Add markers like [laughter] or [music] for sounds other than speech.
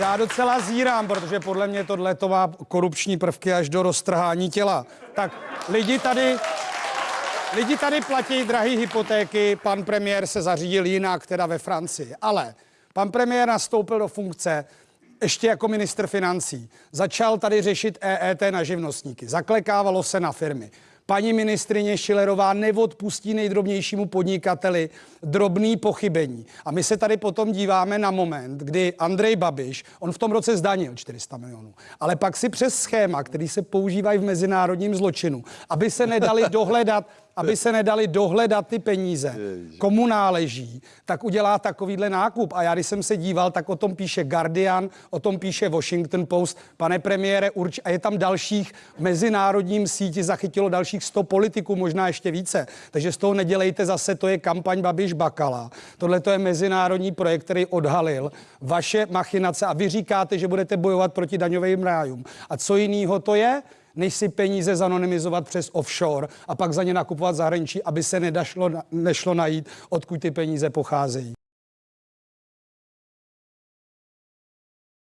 Já docela zírám, protože podle mě tohle to má korupční prvky až do roztrhání těla. Tak lidi tady, lidi tady platí drahé hypotéky, pan premiér se zařídil jinak, teda ve Francii. Ale pan premiér nastoupil do funkce ještě jako ministr financí. Začal tady řešit EET na živnostníky. Zaklekávalo se na firmy. Paní ministrině Šilerová neodpustí nejdrobnějšímu podnikateli drobný pochybení. A my se tady potom díváme na moment, kdy Andrej Babiš, on v tom roce zdanil 400 milionů, ale pak si přes schéma, který se používají v mezinárodním zločinu, aby se nedali [laughs] dohledat aby se nedali dohledat ty peníze, komu náleží, tak udělá takovýhle nákup. A já, když jsem se díval, tak o tom píše Guardian, o tom píše Washington Post. Pane premiére, urč, a je tam dalších v mezinárodním síti, zachytilo dalších 100 politiků, možná ještě více. Takže z toho nedělejte zase, to je kampaň Babiš Bakala. Tohle to je mezinárodní projekt, který odhalil vaše machinace a vy říkáte, že budete bojovat proti daňovým rájům. A co jiného to je? Než si peníze zanonymizovat přes offshore a pak za ně nakupovat zahraničí, aby se nedašlo, nešlo najít, odkud ty peníze pocházejí.